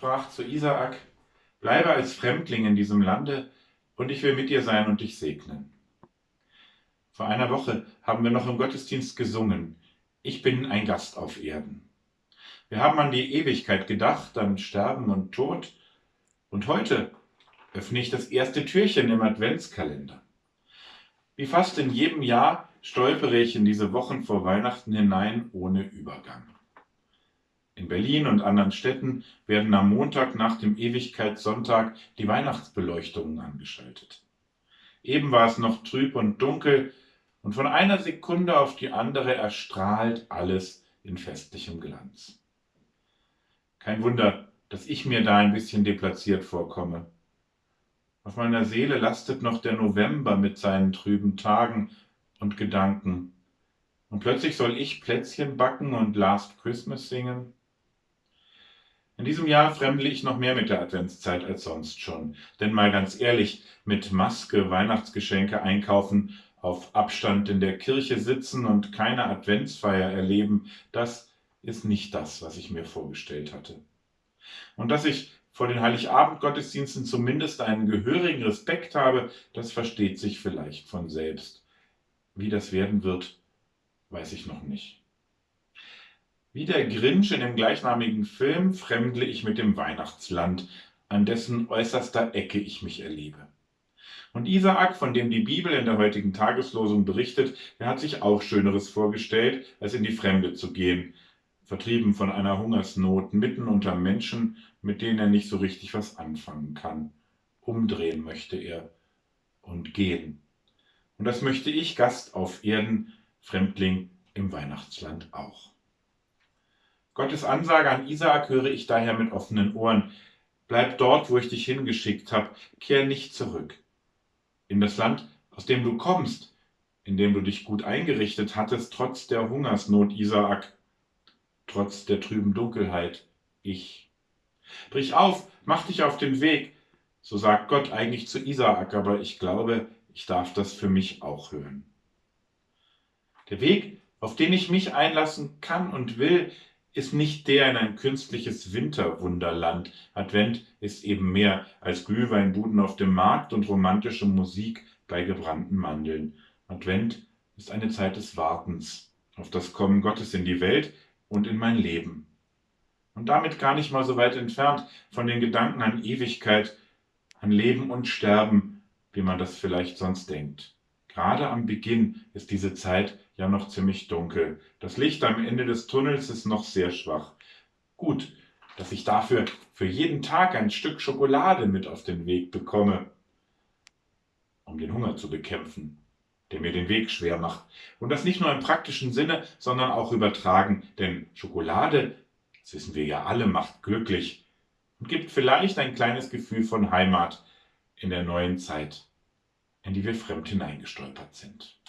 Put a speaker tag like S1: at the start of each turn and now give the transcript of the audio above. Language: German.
S1: sprach zu Isaak, bleibe als Fremdling in diesem Lande, und ich will mit dir sein und dich segnen. Vor einer Woche haben wir noch im Gottesdienst gesungen, ich bin ein Gast auf Erden. Wir haben an die Ewigkeit gedacht, an Sterben und Tod, und heute öffne ich das erste Türchen im Adventskalender. Wie fast in jedem Jahr stolpere ich in diese Wochen vor Weihnachten hinein ohne Übergang. In Berlin und anderen Städten werden am Montag nach dem Ewigkeitssonntag die Weihnachtsbeleuchtungen angeschaltet. Eben war es noch trüb und dunkel, und von einer Sekunde auf die andere erstrahlt alles in festlichem Glanz. Kein Wunder, dass ich mir da ein bisschen deplatziert vorkomme. Auf meiner Seele lastet noch der November mit seinen trüben Tagen und Gedanken. Und plötzlich soll ich Plätzchen backen und Last Christmas singen? In diesem Jahr fremdle ich noch mehr mit der Adventszeit als sonst schon. Denn mal ganz ehrlich, mit Maske Weihnachtsgeschenke einkaufen, auf Abstand in der Kirche sitzen und keine Adventsfeier erleben, das ist nicht das, was ich mir vorgestellt hatte. Und dass ich vor den Heiligabend-Gottesdiensten zumindest einen gehörigen Respekt habe, das versteht sich vielleicht von selbst. Wie das werden wird, weiß ich noch nicht. Wie der Grinch in dem gleichnamigen Film fremdle ich mit dem Weihnachtsland, an dessen äußerster Ecke ich mich erlebe. Und Isaak, von dem die Bibel in der heutigen Tageslosung berichtet, der hat sich auch Schöneres vorgestellt, als in die Fremde zu gehen, vertrieben von einer Hungersnot, mitten unter Menschen, mit denen er nicht so richtig was anfangen kann. Umdrehen möchte er und gehen. Und das möchte ich, Gast auf Erden, Fremdling im Weihnachtsland auch. Gottes Ansage an Isaak höre ich daher mit offenen Ohren. Bleib dort, wo ich dich hingeschickt habe, kehr nicht zurück. In das Land, aus dem du kommst, in dem du dich gut eingerichtet hattest, trotz der Hungersnot, Isaak, trotz der trüben Dunkelheit, ich. Brich auf, mach dich auf den Weg, so sagt Gott eigentlich zu Isaak, aber ich glaube, ich darf das für mich auch hören. Der Weg, auf den ich mich einlassen kann und will, ist nicht der in ein künstliches Winterwunderland. Advent ist eben mehr als Glühweinbuden auf dem Markt und romantische Musik bei gebrannten Mandeln. Advent ist eine Zeit des Wartens auf das Kommen Gottes in die Welt, und in mein Leben. Und damit gar nicht mal so weit entfernt von den Gedanken an Ewigkeit, an Leben und Sterben, wie man das vielleicht sonst denkt. Gerade am Beginn ist diese Zeit ja noch ziemlich dunkel. Das Licht am Ende des Tunnels ist noch sehr schwach. Gut, dass ich dafür für jeden Tag ein Stück Schokolade mit auf den Weg bekomme, um den Hunger zu bekämpfen der mir den Weg schwer macht. Und das nicht nur im praktischen Sinne, sondern auch übertragen, denn Schokolade, das wissen wir ja alle, macht glücklich und gibt vielleicht ein kleines Gefühl von Heimat in der neuen Zeit, in die wir fremd hineingestolpert sind.